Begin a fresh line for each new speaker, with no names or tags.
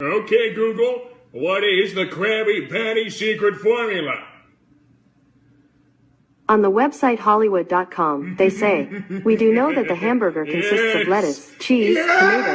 Okay, Google, what is the Krabby Patty secret formula?
On the website Hollywood.com, they say, We do know that the hamburger consists of lettuce, cheese, tomato,